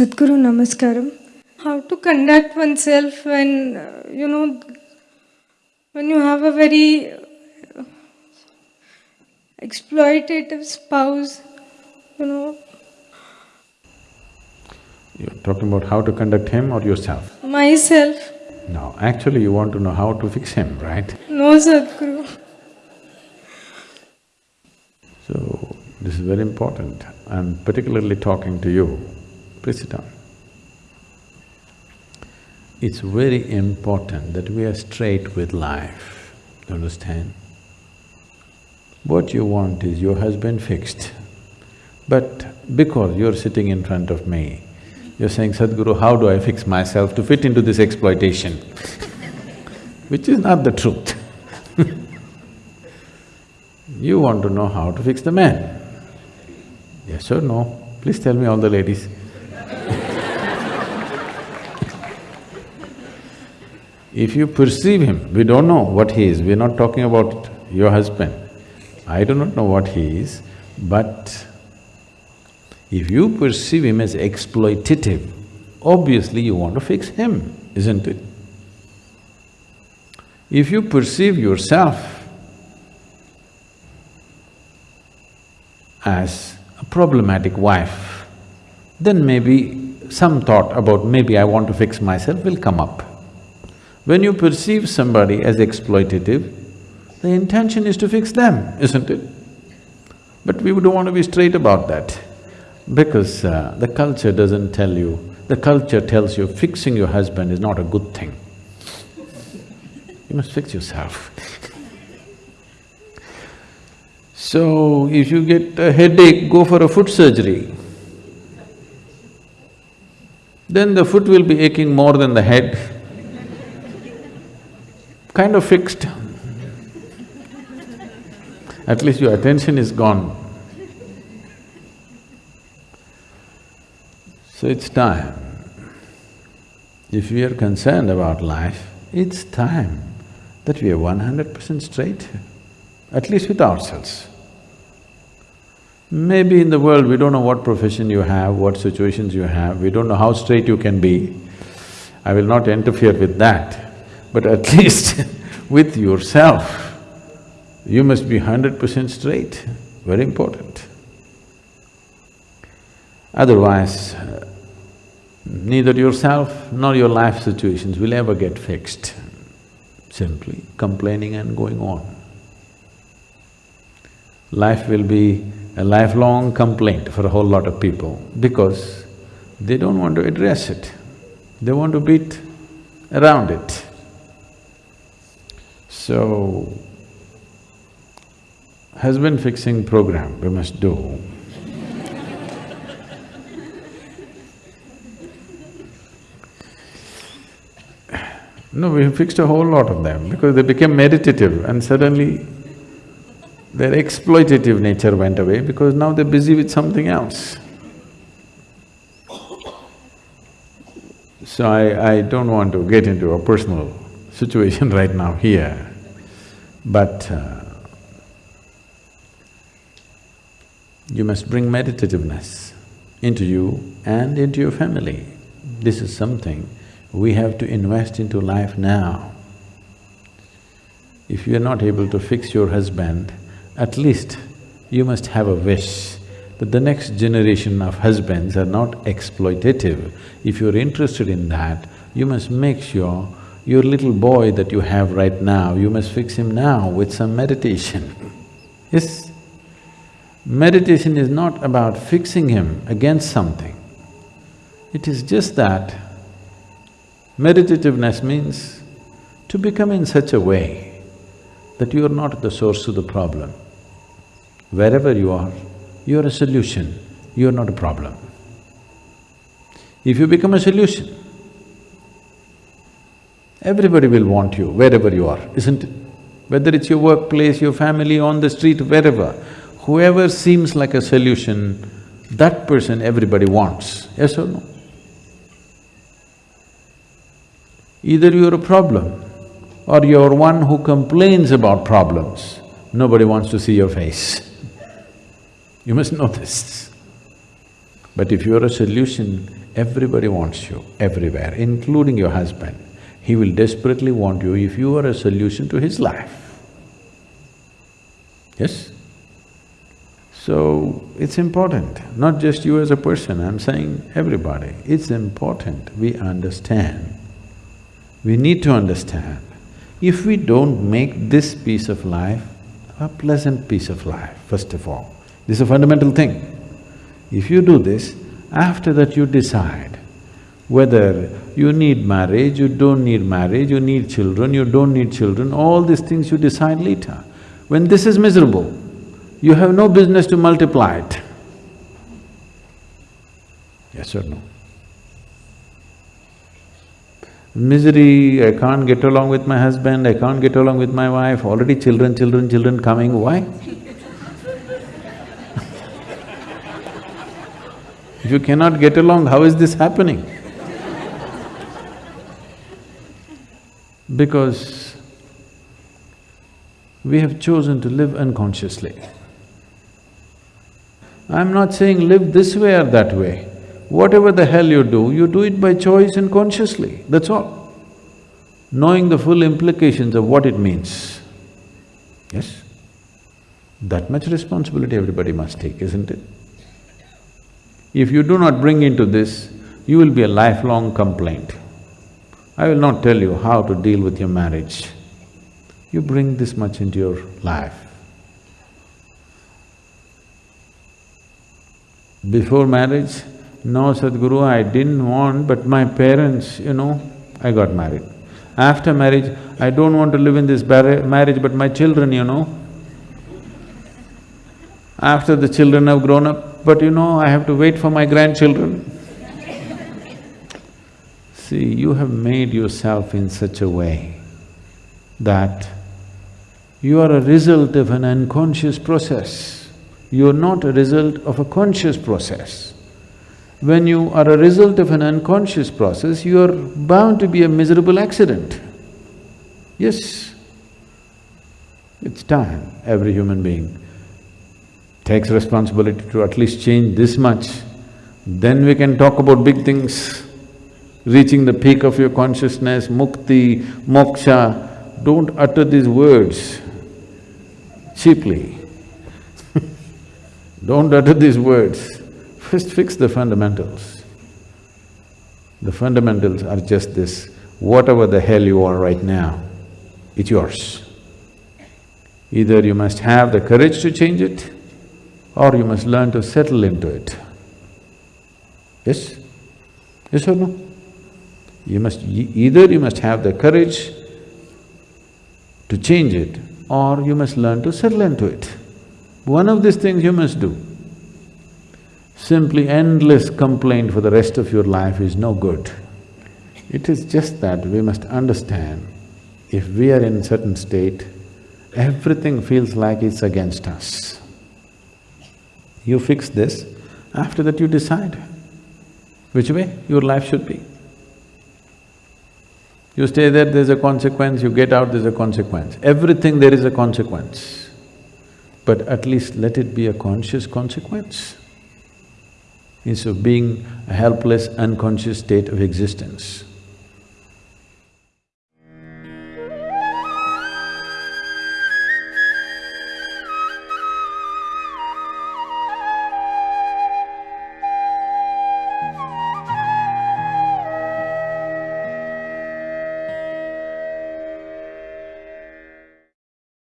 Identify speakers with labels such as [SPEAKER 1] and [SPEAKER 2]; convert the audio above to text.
[SPEAKER 1] Sadhguru Namaskaram. How to conduct oneself when, uh, you know, when you have a very uh, exploitative spouse, you know,
[SPEAKER 2] You're talking about how to conduct him or yourself?
[SPEAKER 1] myself.
[SPEAKER 2] No, actually you want to know how to fix him, right?
[SPEAKER 1] No, Sadhguru.
[SPEAKER 2] So, this is very important. I'm particularly talking to you. Please sit down. It's very important that we are straight with life, you understand? What you want is your husband fixed. But because you're sitting in front of me, you're saying, Sadhguru, how do I fix myself to fit into this exploitation? Which is not the truth. You want to know how to fix the man. Yes or no? Please tell me all the ladies. If you perceive him, we don't know what he is, we're not talking about your husband. I do not know what he is, but if you perceive him as exploitative, obviously you want to fix him, isn't it? If you perceive yourself as a problematic wife, then maybe some thought about maybe I want to fix myself will come up. When you perceive somebody as exploitative, the intention is to fix them, isn't it? But we don't want to be straight about that because uh, the culture doesn't tell you, the culture tells you fixing your husband is not a good thing. You must fix yourself. So, if you get a headache, go for a foot surgery. Then the foot will be aching more than the head. Kind of fixed. At least your attention is gone. So it's time. If we are concerned about life, it's time that we are one hundred percent straight, at least with ourselves. Maybe in the world we don't know what profession you have, what situations you have, we don't know how straight you can be. I will not interfere with that, but at least with yourself, you must be hundred percent straight, very important. Otherwise, neither yourself nor your life situations will ever get fixed, simply complaining and going on. Life will be a lifelong complaint for a whole lot of people because they don't want to address it, they want to beat around it. So, husband fixing program we must do. No, we fixed a whole lot of them because they became meditative and suddenly their exploitative nature went away because now they're busy with something else. So I, I don't want to get into a personal situation right now here, but uh, you must bring meditativeness into you and into your family. This is something we have to invest into life now. If you are not able to fix your husband, at least you must have a wish that the next generation of husbands are not exploitative. If you're interested in that, you must make sure your little boy that you have right now, you must fix him now with some meditation. yes? Meditation is not about fixing him against something. It is just that meditativeness means to become in such a way that you are not the source of the problem. Wherever you are, you are a solution, you are not a problem. If you become a solution, everybody will want you wherever you are, isn't it? Whether it's your workplace, your family, on the street, wherever, whoever seems like a solution, that person everybody wants, yes or no? Either you're a problem or you're one who complains about problems, nobody wants to see your face. You must know this. But if you're a solution, Everybody wants you, everywhere, including your husband. He will desperately want you if you are a solution to his life. Yes? So, it's important, not just you as a person, I'm saying everybody, it's important we understand. We need to understand. If we don't make this piece of life a pleasant piece of life, first of all, this is a fundamental thing. If you do this, after that you decide whether you need marriage, you don't need marriage, you need children, you don't need children, all these things you decide later. When this is miserable, you have no business to multiply it. Yes or no? Misery, I can't get along with my husband, I can't get along with my wife, already children, children, children coming, why? If you cannot get along, how is this happening? Because we have chosen to live unconsciously. I'm not saying live this way or that way. Whatever the hell you do, you do it by choice and consciously, that's all. Knowing the full implications of what it means. Yes? That much responsibility everybody must take, isn't it? If you do not bring into this, you will be a lifelong complaint. I will not tell you how to deal with your marriage. You bring this much into your life. Before marriage, no Sadhguru, I didn't want, but my parents, you know, I got married. After marriage, I don't want to live in this marriage, but my children, you know. After the children have grown up, but you know, I have to wait for my grandchildren. See, you have made yourself in such a way that you are a result of an unconscious process. You are not a result of a conscious process. When you are a result of an unconscious process, you are bound to be a miserable accident. Yes, it's time, every human being takes responsibility to at least change this much, then we can talk about big things. Reaching the peak of your consciousness, mukti, moksha, don't utter these words cheaply. don't utter these words. First fix the fundamentals. The fundamentals are just this, whatever the hell you are right now, it's yours. Either you must have the courage to change it, or you must learn to settle into it. Yes? Yes or no? You must… either you must have the courage to change it or you must learn to settle into it. One of these things you must do. Simply endless complaint for the rest of your life is no good. It is just that we must understand, if we are in certain state, everything feels like it's against us. You fix this, after that you decide which way your life should be. You stay there, there's a consequence, you get out, there's a consequence. Everything there is a consequence. But at least let it be a conscious consequence instead of being a helpless, unconscious state of existence.